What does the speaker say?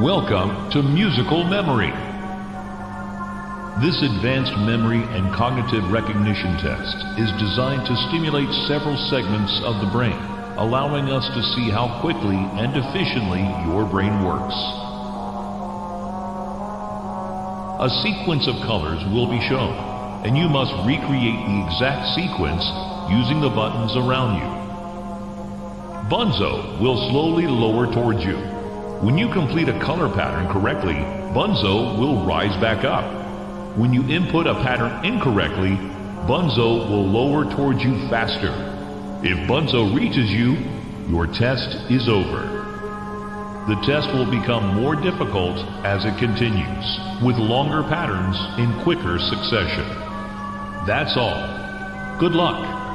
Welcome to Musical Memory. This advanced memory and cognitive recognition test is designed to stimulate several segments of the brain, allowing us to see how quickly and efficiently your brain works. A sequence of colors will be shown, and you must recreate the exact sequence using the buttons around you. Bunzo will slowly lower towards you. When you complete a color pattern correctly, Bunzo will rise back up. When you input a pattern incorrectly, Bunzo will lower towards you faster. If Bunzo reaches you, your test is over. The test will become more difficult as it continues, with longer patterns in quicker succession. That's all. Good luck.